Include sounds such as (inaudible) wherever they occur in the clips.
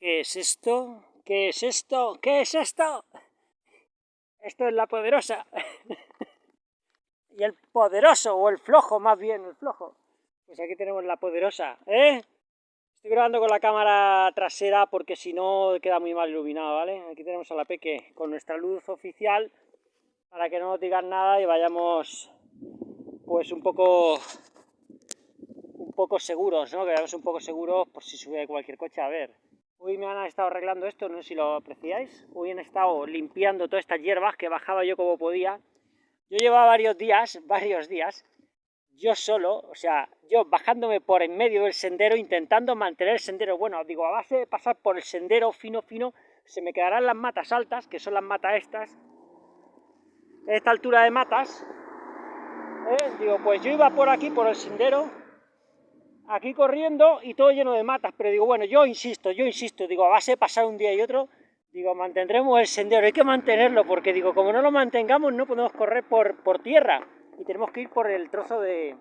¿Qué es esto? ¿Qué es esto? ¿Qué es esto? Esto es la poderosa. (laughs) y el poderoso, o el flojo más bien, el flojo. Pues aquí tenemos la poderosa, ¿eh? Estoy grabando con la cámara trasera porque si no queda muy mal iluminado, ¿vale? Aquí tenemos a la Peque con nuestra luz oficial para que no nos digan nada y vayamos pues un poco un poco seguros, ¿no? Que vayamos un poco seguros por si sube cualquier coche. A ver, Hoy me han estado arreglando esto, no sé si lo apreciáis. Hoy han estado limpiando todas estas hierbas que bajaba yo como podía. Yo llevaba varios días, varios días, yo solo, o sea, yo bajándome por en medio del sendero, intentando mantener el sendero. Bueno, digo, a base de pasar por el sendero fino, fino, se me quedarán las matas altas, que son las matas estas, esta altura de matas. ¿eh? Digo, pues yo iba por aquí, por el sendero, aquí corriendo y todo lleno de matas, pero digo, bueno, yo insisto, yo insisto, digo, a base de pasar un día y otro, digo, mantendremos el sendero, hay que mantenerlo, porque digo, como no lo mantengamos, no podemos correr por, por tierra, y tenemos que ir por el trozo de,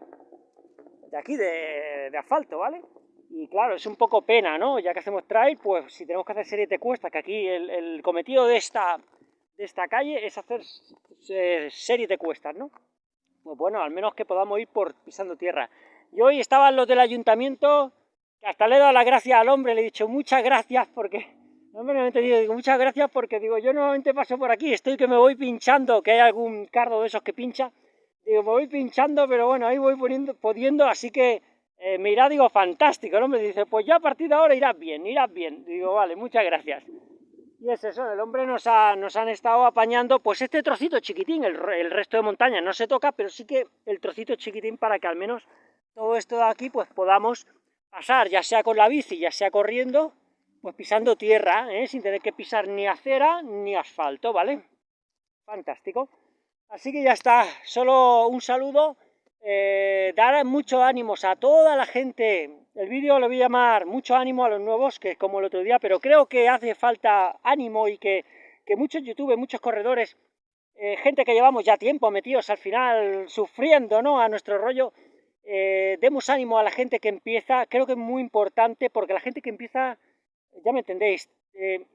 de aquí, de, asfalto, ¿vale? Y claro, es un poco pena, ¿no? Ya que hacemos trail, pues si tenemos que hacer serie de cuestas, que aquí el, cometido de esta, de esta calle es hacer serie de cuestas, ¿no? Pues bueno, al menos que podamos ir por pisando tierra. Y hoy estaban los del ayuntamiento, que hasta le he dado las gracias al hombre, le he dicho muchas gracias porque, no me lo he entendido, digo muchas gracias porque digo, yo normalmente paso por aquí, estoy que me voy pinchando, que hay algún cardo de esos que pincha, digo, me voy pinchando, pero bueno, ahí voy poniendo, pudiendo, así que eh, me irá, digo, fantástico, el hombre dice, pues ya a partir de ahora irás bien, irás bien, digo, vale, muchas gracias. Y es eso, el hombre nos, ha, nos han estado apañando, pues este trocito chiquitín, el, el resto de montaña no se toca, pero sí que el trocito chiquitín para que al menos todo esto de aquí pues podamos pasar, ya sea con la bici, ya sea corriendo, pues pisando tierra, ¿eh? sin tener que pisar ni acera ni asfalto, ¿vale? Fantástico. Así que ya está, solo un saludo, eh, dar muchos ánimos a toda la gente, el vídeo lo voy a llamar mucho ánimo a los nuevos, que es como el otro día, pero creo que hace falta ánimo y que, que muchos youtubers, muchos corredores, eh, gente que llevamos ya tiempo metidos al final sufriendo, ¿no? A nuestro rollo, eh, demos ánimo a la gente que empieza, creo que es muy importante porque la gente que empieza, ya me entendéis, eh,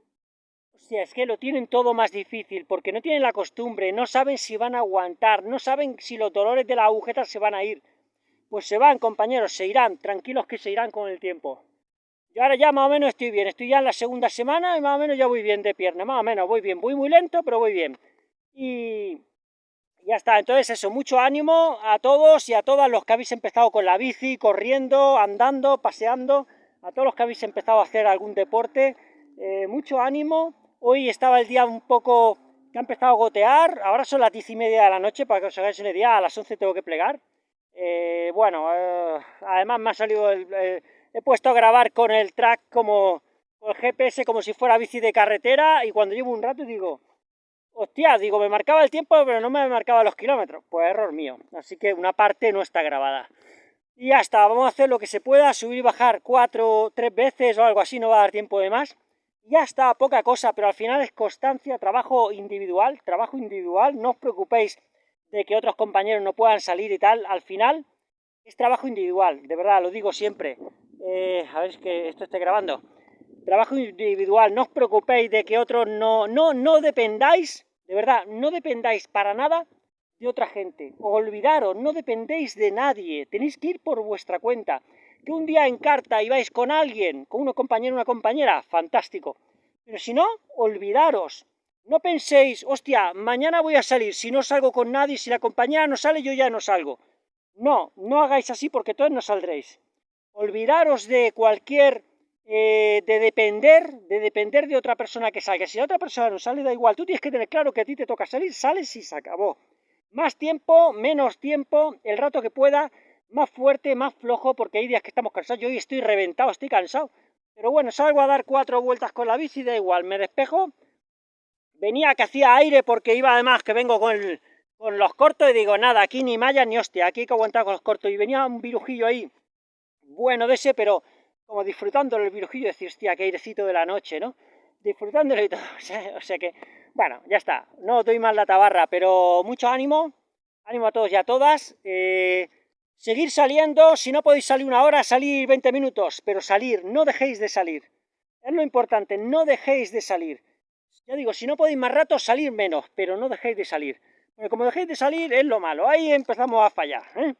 es que lo tienen todo más difícil porque no tienen la costumbre, no saben si van a aguantar, no saben si los dolores de la agujeta se van a ir. Pues se van, compañeros, se irán, tranquilos que se irán con el tiempo. Yo ahora ya más o menos estoy bien, estoy ya en la segunda semana y más o menos ya voy bien de pierna, más o menos voy bien, voy muy lento, pero voy bien. Y, ya está, entonces eso, mucho ánimo a todos y a todas los que habéis empezado con la bici, corriendo, andando, paseando, a todos los que habéis empezado a hacer algún deporte, eh, mucho ánimo. Hoy estaba el día un poco que ha empezado a gotear, ahora son las diez y media de la noche, para que os hagáis una idea, a las 11 tengo que plegar. Eh, bueno, eh, además me ha salido, el, he puesto a grabar con el track como, con el GPS como si fuera bici de carretera y cuando llevo un rato digo, Hostia, digo, me marcaba el tiempo, pero no me marcaba los kilómetros. Pues error mío. Así que una parte no está grabada. Y ya está, vamos a hacer lo que se pueda, subir y bajar cuatro, tres veces o algo así, no va a dar tiempo de más. Ya está, poca cosa, pero al final es constancia, trabajo individual, trabajo individual, no os preocupéis de que otros compañeros no puedan salir y tal, al final es trabajo individual, de verdad, lo digo siempre. Eh, a ver, es que esto esté grabando trabajo individual, no os preocupéis de que otros no, no, no dependáis, de verdad, no dependáis para nada de otra gente. Olvidaros, no dependéis de nadie, tenéis que ir por vuestra cuenta. Que un día en carta ibais con alguien, con un compañero una compañera, fantástico. Pero si no, olvidaros. No penséis, hostia, mañana voy a salir, si no salgo con nadie, si la compañera no sale, yo ya no salgo. No, no hagáis así porque todos no saldréis. Olvidaros de cualquier eh, de depender, de depender de otra persona que salga. Si la otra persona no sale, da igual. Tú tienes que tener claro que a ti te toca salir, sales y se acabó. Más tiempo, menos tiempo, el rato que pueda, más fuerte, más flojo, porque hay días que estamos cansados. Yo hoy estoy reventado, estoy cansado. Pero bueno, salgo a dar cuatro vueltas con la bici, da igual, me despejo. Venía que hacía aire porque iba además que vengo con, con los cortos y digo, nada, aquí ni malla ni hostia, aquí hay que aguantar con los cortos. Y venía un virujillo ahí, bueno de ese, pero como disfrutando el virujillo, decir, hostia, qué airecito de la noche, ¿no? Disfrutándolo y todo, (laughs) o sea, que, bueno, ya está, no doy más la tabarra, pero mucho ánimo, ánimo a todos y a todas, eh, seguir saliendo, si no podéis salir una hora, salir 20 minutos, pero salir, no dejéis de salir, Es lo importante, no dejéis de salir. Ya digo, si no podéis más rato, salir menos, pero no dejéis de salir. Porque como dejéis de salir es lo malo, ahí empezamos a fallar. ¿eh?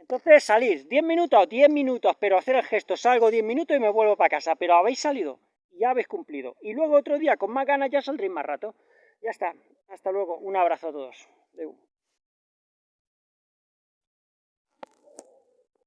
Entonces salir 10 minutos, 10 minutos, pero hacer el gesto, salgo 10 minutos y me vuelvo para casa, pero habéis salido, ya habéis cumplido. Y luego otro día con más ganas ya saldréis más rato. Ya está, hasta luego, un abrazo a todos.